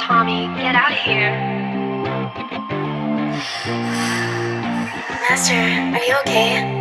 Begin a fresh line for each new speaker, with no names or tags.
Tommy, get out of here. Master, are you okay?